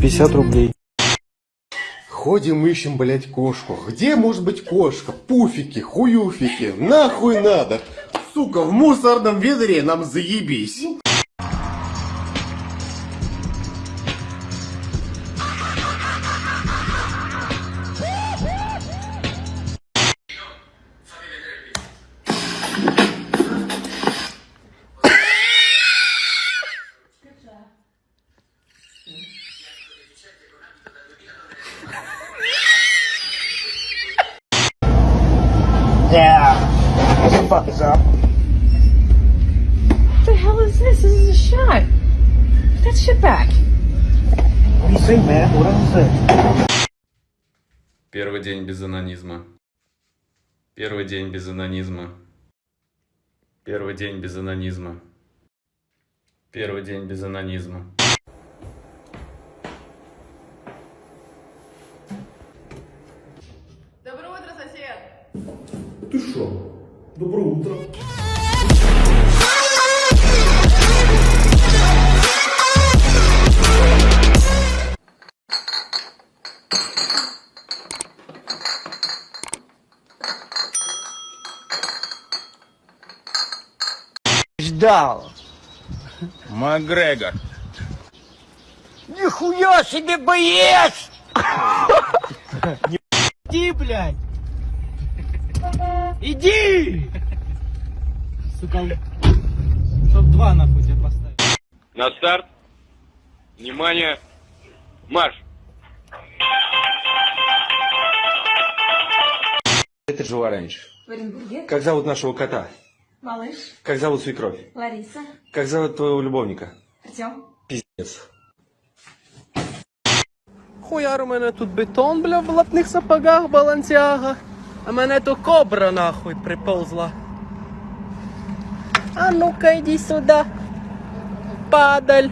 50 рублей. Ходим, ищем, блять, кошку. Где может быть кошка? Пуфики, хуюфики. Нахуй надо. Сука, в мусорном ведре нам заебись. What the hell is this? This is a shot. Put that shit back. What do you think, man? What else is it? Первый день без анонизма. Первый день без анонизма. Первый день без анонизма. Первый день без анонизма. Ждал. Макгрегор. Нихуя себе боец! Иди, блядь! Иди! Сука, чтоб два нахуй тебе поставить. На старт. Внимание. Марш. Это жила раньше. Как зовут нашего кота? Малыш. Как зовут свекровь? Лариса. Как зовут твоего любовника? Артем. Пиздец. Хуяр у мене тут бетон, бля, в латних сапогах балансяга. А мене то кобра нахуй приползла. А ну-ка иди сюда. Падаль.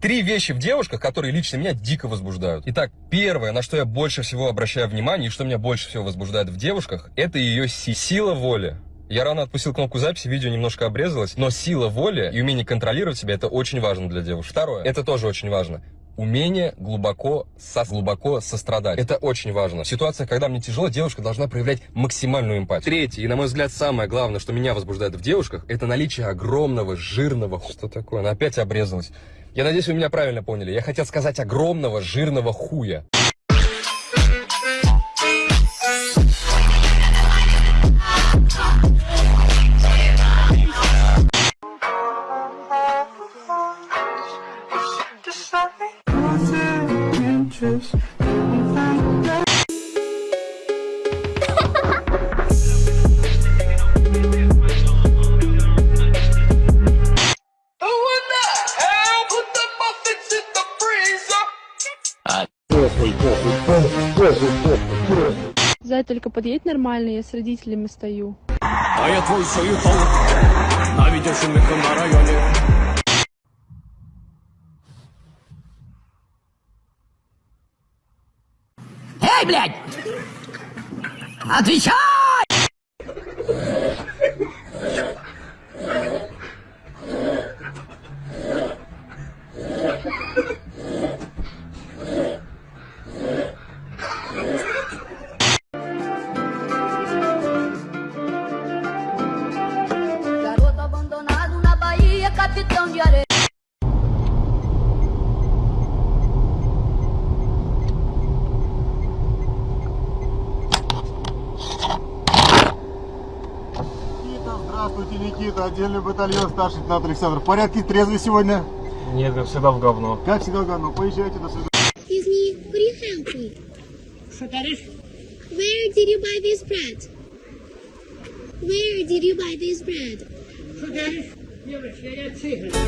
Три вещи в девушках, которые лично меня дико возбуждают. Итак, первое, на что я больше всего обращаю внимание и что меня больше всего возбуждает в девушках, это ее си- сила воли. Я рано отпустил кнопку записи, видео немножко обрезалось, но сила воли и умение контролировать себя это очень важно для девушек. Второе, это тоже очень важно. Умение глубоко, со, глубоко сострадать. Это очень важно. В ситуациях, когда мне тяжело, девушка должна проявлять максимальную эмпатию. Третье, и на мой взгляд самое главное, что меня возбуждает в девушках, это наличие огромного, жирного... Что такое? Она опять обрезалась. Я надеюсь, вы меня правильно поняли. Я хотел сказать огромного, жирного хуя. Только подъедь нормально, я с родителями стою. А я твой союзом. На видеошумиком на районе. Эй, блядь! Отвечай! Никита. Отдельный батальон, старший лейтенант Александр. В порядке, трезвый сегодня? Нет, как всегда в говно. Как всегда, говно. Поезжайте, до свидания. Where did you buy this bread? Where did you buy this bread?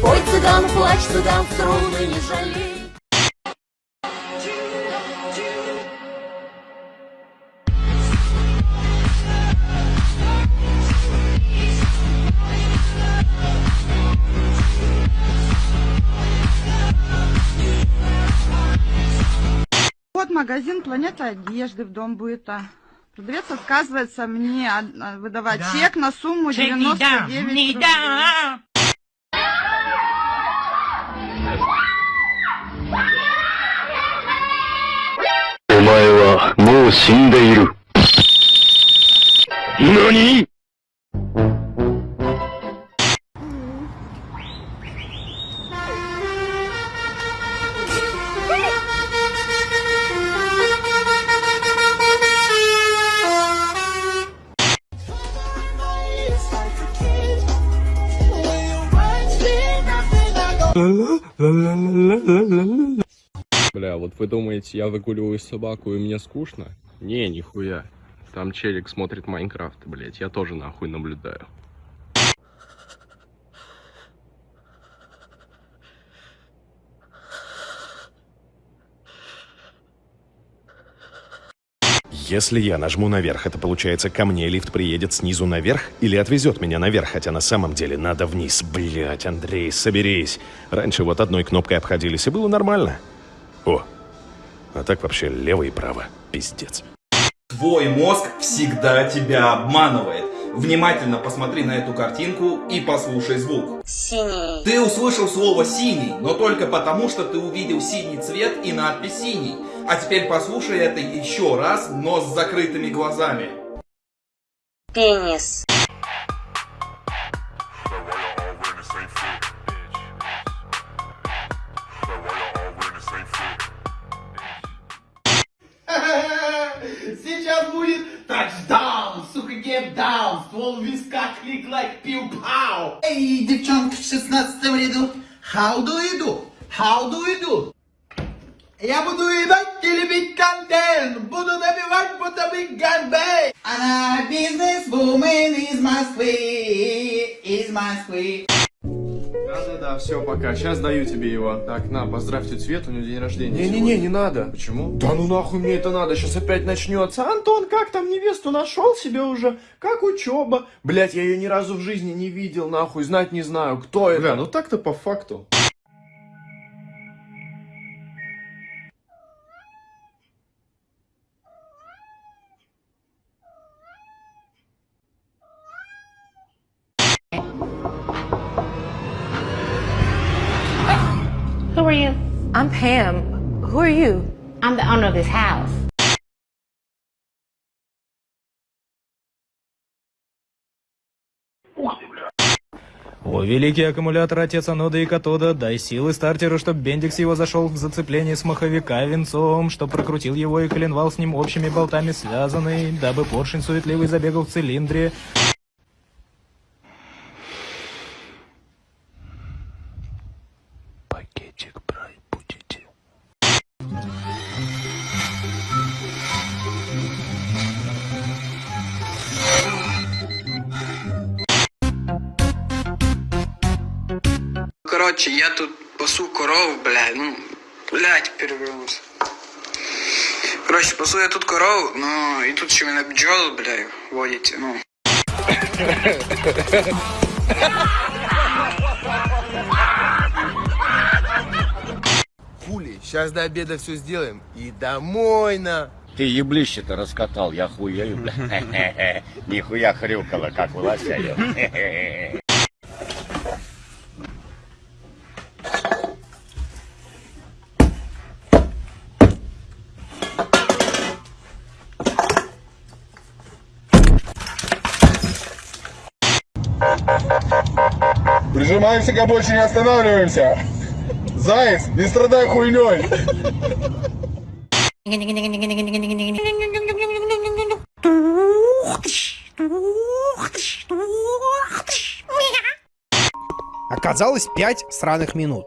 Ой, цыган, плачь, цыган, струны не жалей. магазин «Планета одежды» в Дом быта. Продавец отказывается мне э, выдавать да. чек на сумму чек 99 не дам, рублей. Не дам. Бля, вот вы думаете, я выгуливаю собаку и мне скучно? Не, нихуя. Там челик смотрит Майнкрафт, блять, я тоже нахуй наблюдаю. Если я нажму наверх, это получается ко мне лифт приедет снизу наверх или отвезет меня наверх, хотя на самом деле надо вниз. Блять, Андрей, соберись. Раньше вот одной кнопкой обходились и было нормально. О, а так вообще лево и право. Пиздец. Твой мозг всегда тебя обманывает. Внимательно посмотри на эту картинку и послушай звук. Синий. Ты услышал слово «синий», но только потому, что ты увидел синий цвет и надпись «синий». А теперь послушай это еще раз, но с закрытыми глазами. Пенис. Сейчас будет сука, гейм даун, ствол в висках, клик лайк, пиу-пау. Эй, девчонка в 16 ряду, how do you do? How do you do? Я буду ебать и любить контент, буду набивать, будто бы ганбей. Она бизнес-вумен из Москвы, из Москвы. Все, пока. Сейчас даю тебе его. Так, на, поздравь тетю у нее день рождения. Не-не-не, не надо. Почему? Да ну нахуй мне это надо, сейчас опять начнется. Антон, как там невесту нашел себе уже? Как учеба? Блять, я ее ни разу в жизни не видел, нахуй, знать не знаю, кто это. Бля, ну так-то по факту. Who are you? I'm Pam. Who are you? I'm the owner of this house. О, великий аккумулятор отец анода и катода, дай силы стартеру, чтоб Бендикс его зашел в зацепление с маховика венцом, чтоб прокрутил его и коленвал с ним общими болтами связанный, дабы поршень суетливый забегал в цилиндре. Короче, я тут пасу коров, бля, ну, блядь, перевернулся. Короче, пасу я тут корову, ну, и тут еще меня бджолы, бля, водите, ну. Хули, сейчас до обеда все сделаем и домой на. Ты еблище-то раскатал, я хуею, бля. Нихуя хрюкало, как у лося. Прижимаемся к больше не останавливаемся. Заяц, не страдай хуйней. Оказалось 5 сраных минут.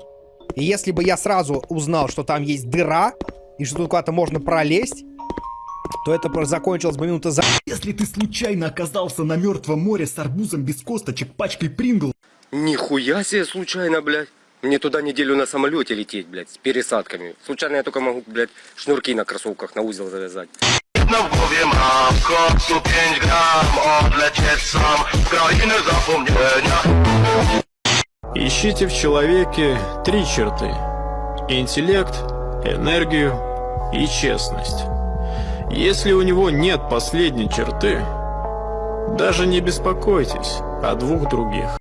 И если бы я сразу узнал, что там есть дыра, и что тут куда-то можно пролезть, то это просто закончилось бы минута за... Если ты случайно оказался на мертвом море с арбузом без косточек, пачкой прингл... Нихуя себе случайно, блядь. Мне туда неделю на самолете лететь, блядь, с пересадками. Случайно я только могу, блядь, шнурки на кроссовках на узел завязать. Na głowie mam w końcu 5 gram Odlecieć sam z krainy zapomnienia Ищите в человеке три черты. Интеллект, энергию и честность. Если у него нет последней черты, даже не беспокойтесь о двух других.